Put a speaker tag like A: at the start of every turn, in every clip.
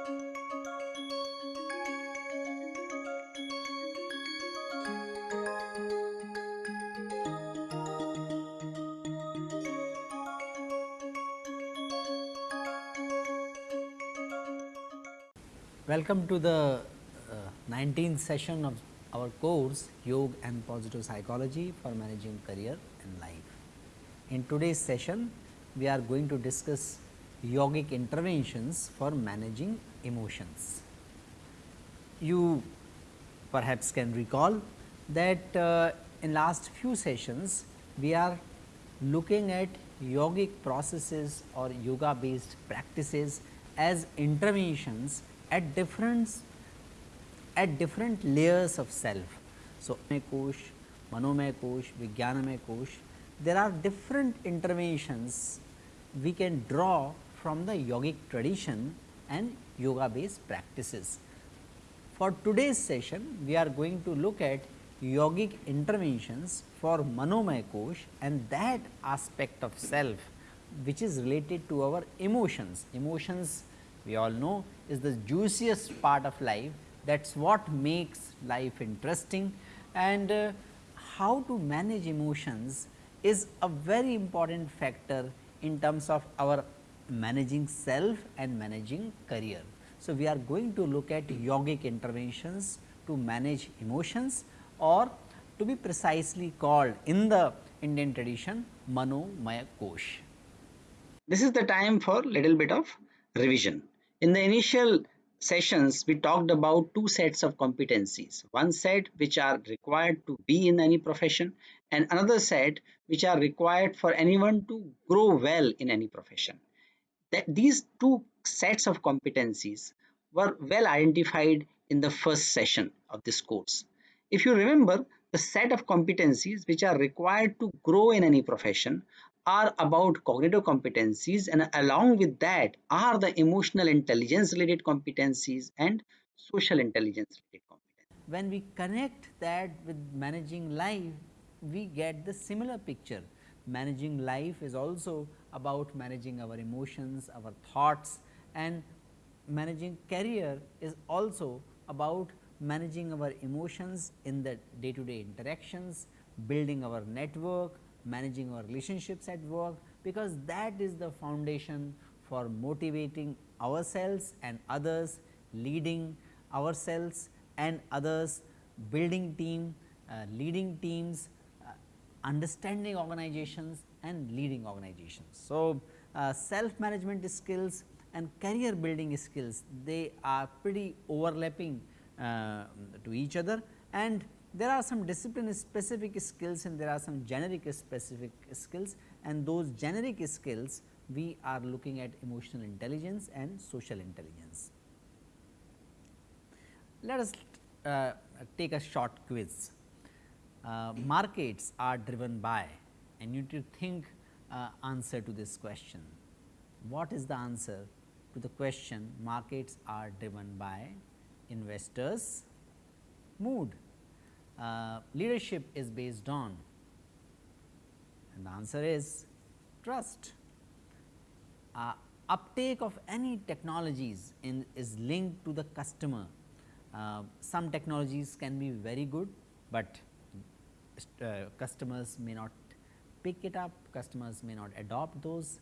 A: Welcome to the uh, 19th session of our course Yoga and Positive Psychology for Managing Career and Life. In today's session, we are going to discuss yogic interventions for managing emotions. You perhaps can recall that uh, in last few sessions, we are looking at yogic processes or yoga based practices as interventions at different at different layers of self. So, kosh, manomay kosh, vijnanamay kosh, there are different interventions we can draw from the yogic tradition and yoga based practices. For today's session, we are going to look at yogic interventions for manomay kosh and that aspect of self which is related to our emotions. Emotions we all know is the juiciest part of life that is what makes life interesting and uh, how to manage emotions is a very important factor in terms of our managing self and managing career. So, we are going to look at yogic interventions to manage emotions or to be precisely called in the Indian tradition Manomaya Kosh.
B: This is the time for little bit of revision. In the initial sessions, we talked about two sets of competencies. One set which are required to be in any profession and another set which are required for anyone to grow well in any profession. That these two sets of competencies were well identified in the first session of this course. If you remember, the set of competencies which are required to grow in any profession are about cognitive competencies and along with that are the emotional intelligence related competencies and social intelligence related competencies.
A: When we connect that with managing life, we get the similar picture. Managing life is also about managing our emotions, our thoughts and managing career is also about managing our emotions in the day to day interactions, building our network, managing our relationships at work because that is the foundation for motivating ourselves and others, leading ourselves and others, building team, uh, leading teams, understanding organizations and leading organizations. So, uh, self management skills and career building skills they are pretty overlapping uh, to each other and there are some discipline specific skills and there are some generic specific skills and those generic skills we are looking at emotional intelligence and social intelligence. Let us uh, take a short quiz. Uh, markets are driven by and you need to think uh, answer to this question. What is the answer to the question markets are driven by investors mood uh, leadership is based on? And the answer is trust. Uh, uptake of any technologies in is linked to the customer. Uh, some technologies can be very good, but uh, customers may not pick it up, customers may not adopt those.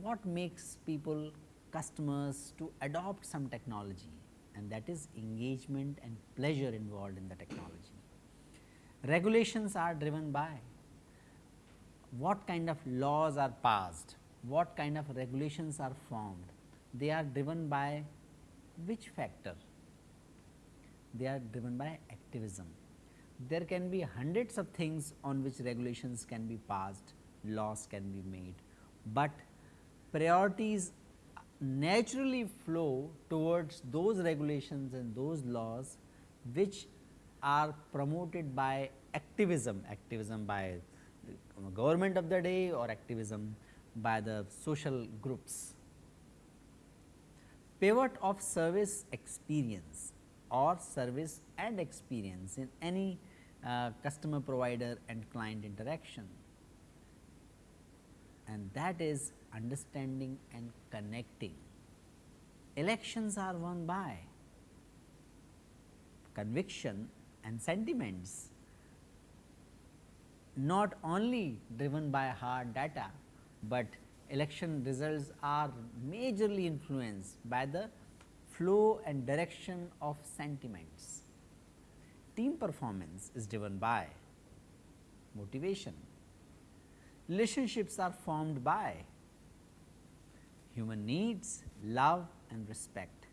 A: What makes people customers to adopt some technology and that is engagement and pleasure involved in the technology. Regulations are driven by what kind of laws are passed, what kind of regulations are formed, they are driven by which factor? They are driven by activism. There can be hundreds of things on which regulations can be passed, laws can be made, but priorities naturally flow towards those regulations and those laws which are promoted by activism, activism by government of the day or activism by the social groups. Pivot of service experience or service and experience in any customer provider and client interaction and that is understanding and connecting. elections are won by conviction and sentiments not only driven by hard data, but election results are majorly influenced by the flow and direction of sentiments. Team performance is driven by motivation. Relationships are formed by human needs, love and respect.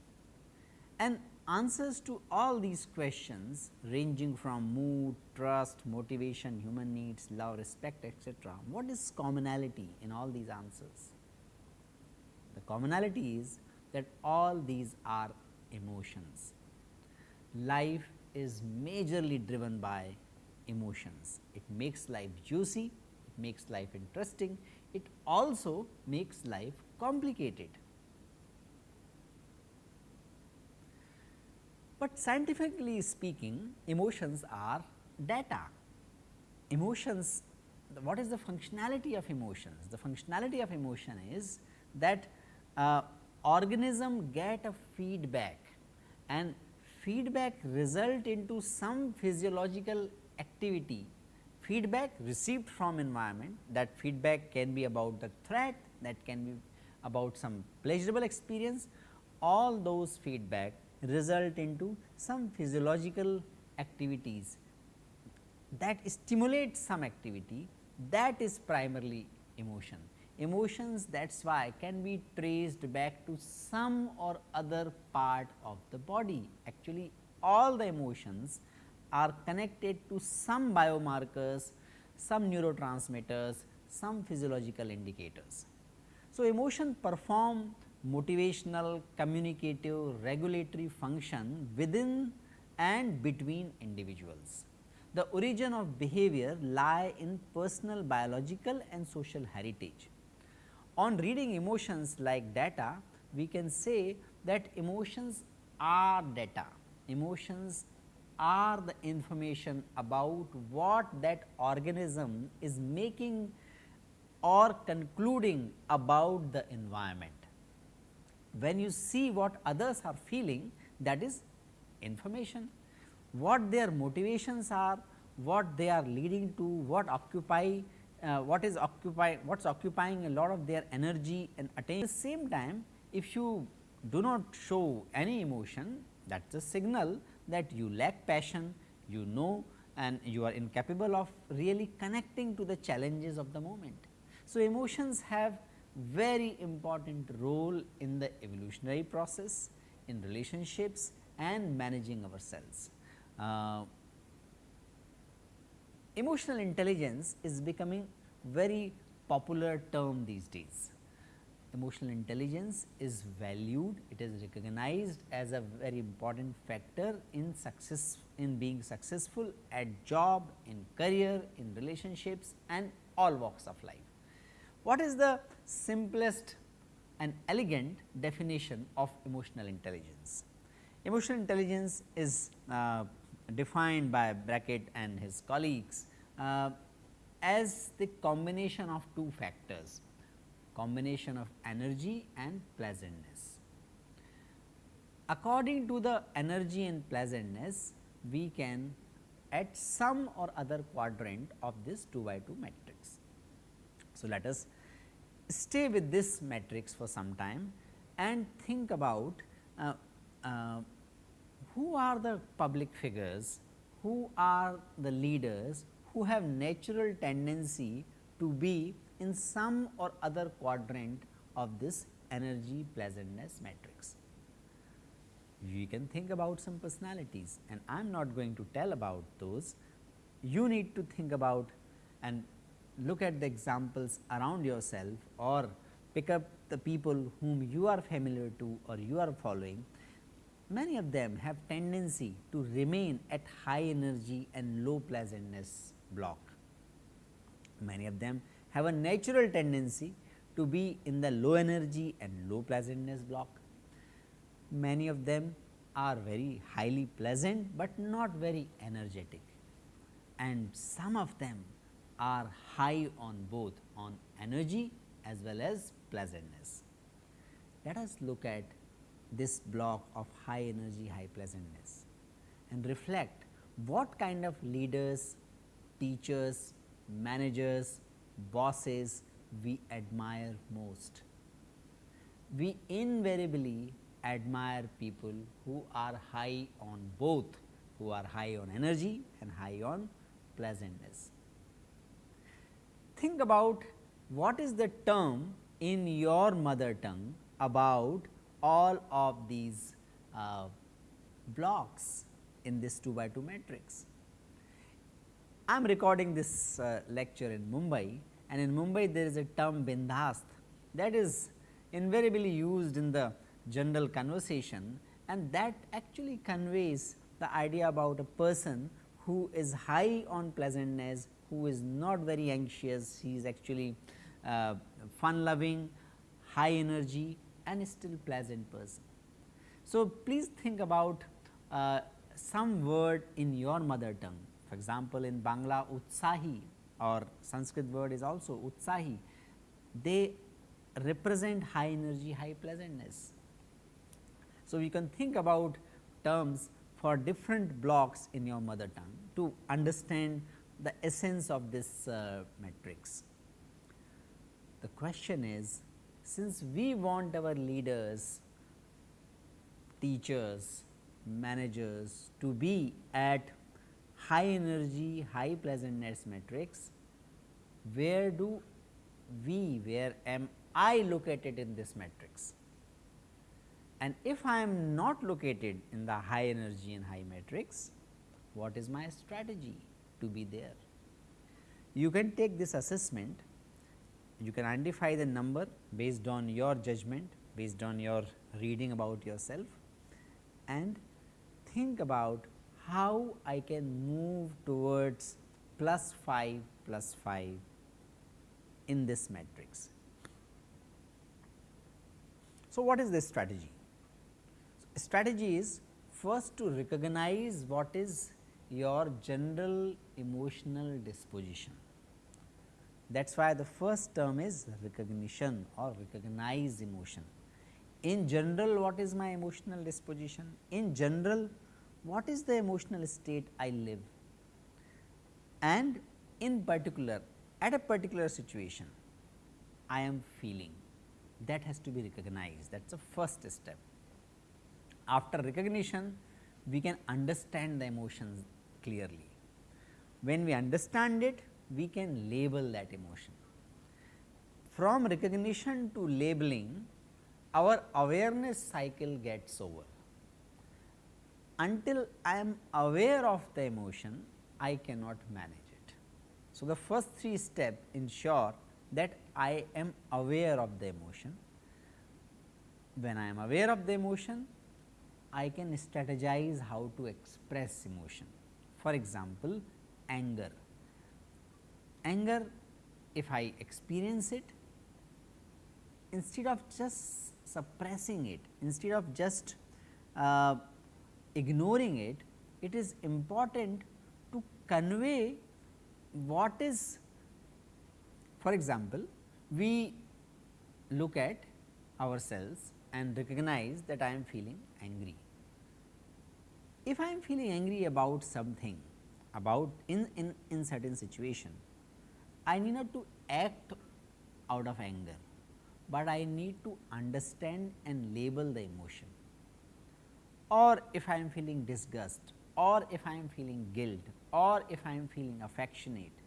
A: And answers to all these questions ranging from mood, trust, motivation, human needs, love, respect etc. What is commonality in all these answers? The commonality is that all these are emotions. Life is majorly driven by emotions. It makes life juicy, it makes life interesting, it also makes life complicated. But scientifically speaking emotions are data. Emotions what is the functionality of emotions? The functionality of emotion is that uh, organism get a feedback and feedback result into some physiological activity feedback received from environment that feedback can be about the threat that can be about some pleasurable experience all those feedback result into some physiological activities that stimulate some activity that is primarily emotion. Emotions that is why can be traced back to some or other part of the body. Actually all the emotions are connected to some biomarkers, some neurotransmitters, some physiological indicators. So, emotion perform motivational, communicative, regulatory function within and between individuals. The origin of behavior lie in personal biological and social heritage. On reading emotions like data, we can say that emotions are data, emotions are the information about what that organism is making or concluding about the environment when you see what others are feeling that is information. What their motivations are, what they are leading to, what occupy, uh, what is occupy, what is occupying a lot of their energy and attention. At the same time, if you do not show any emotion, that is a signal that you lack passion, you know and you are incapable of really connecting to the challenges of the moment. So, emotions have very important role in the evolutionary process, in relationships and managing ourselves. Uh, emotional intelligence is becoming very popular term these days. Emotional intelligence is valued, it is recognized as a very important factor in success in being successful at job, in career, in relationships and all walks of life. What is the simplest and elegant definition of emotional intelligence? Emotional intelligence is uh, defined by Brackett and his colleagues uh, as the combination of two factors, combination of energy and pleasantness. According to the energy and pleasantness, we can at some or other quadrant of this 2 by 2 matrix. So, let us stay with this matrix for some time and think about uh, uh, who are the public figures, who are the leaders who have natural tendency to be in some or other quadrant of this energy pleasantness matrix. You can think about some personalities and I am not going to tell about those. You need to think about and look at the examples around yourself or pick up the people whom you are familiar to or you are following, many of them have tendency to remain at high energy and low pleasantness block. Many of them have a natural tendency to be in the low energy and low pleasantness block. Many of them are very highly pleasant, but not very energetic and some of them are high on both on energy as well as pleasantness. Let us look at this block of high energy, high pleasantness and reflect what kind of leaders, teachers, managers, bosses we admire most. We invariably admire people who are high on both, who are high on energy and high on pleasantness. Think about what is the term in your mother tongue about all of these uh, blocks in this 2 by 2 matrix. I am recording this uh, lecture in Mumbai and in Mumbai there is a term bindhast that is invariably used in the general conversation and that actually conveys the idea about a person who is high on pleasantness, who is not very anxious, he is actually uh, fun loving, high energy and still pleasant person. So, please think about uh, some word in your mother tongue. For example, in Bangla Utsahi or Sanskrit word is also Utsahi, they represent high energy, high pleasantness. So, you can think about terms for different blocks in your mother tongue to understand the essence of this uh, matrix. The question is since we want our leaders, teachers, managers to be at high energy, high pleasantness matrix, where do we, where am I located in this matrix? And if I am not located in the high energy and high matrix, what is my strategy to be there? You can take this assessment, you can identify the number based on your judgment, based on your reading about yourself and think about how I can move towards plus 5 plus 5 in this matrix. So, what is this strategy? Strategy is first to recognize what is your general emotional disposition. That is why the first term is recognition or recognize emotion. In general, what is my emotional disposition? In general, what is the emotional state I live? And in particular, at a particular situation, I am feeling that has to be recognized that is the first step. After recognition, we can understand the emotions clearly. When we understand it, we can label that emotion. From recognition to labeling, our awareness cycle gets over. Until I am aware of the emotion, I cannot manage it. So, the first three steps ensure that I am aware of the emotion. When I am aware of the emotion, I can strategize how to express emotion. For example, anger. Anger, if I experience it, instead of just suppressing it, instead of just uh, ignoring it, it is important to convey what is for example, we look at ourselves and recognize that I am feeling angry. If I am feeling angry about something about in, in, in certain situation, I need not to act out of anger, but I need to understand and label the emotion or if I am feeling disgust or if I am feeling guilt or if I am feeling affectionate.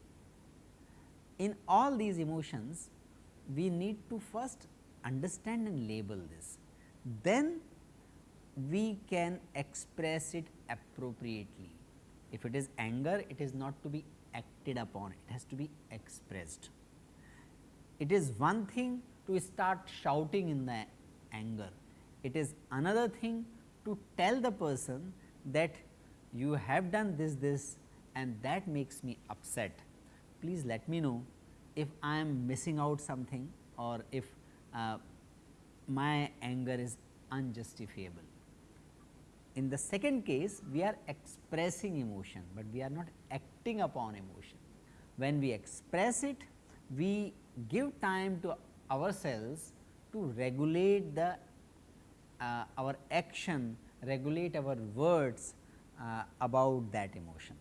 A: In all these emotions, we need to first understand and label this. Then we can express it appropriately. If it is anger, it is not to be acted upon, it has to be expressed. It is one thing to start shouting in the anger, it is another thing to tell the person that you have done this this and that makes me upset. Please let me know if I am missing out something or if uh, my anger is unjustifiable. In the second case, we are expressing emotion, but we are not acting upon emotion. When we express it, we give time to ourselves to regulate the uh, our action regulate our words uh, about that emotion.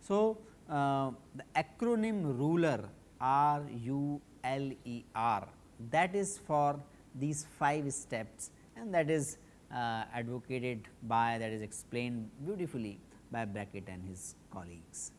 A: So, uh, the acronym ruler R U L E R that is for these 5 steps and that is uh, advocated by that is explained beautifully by Brackett and his colleagues.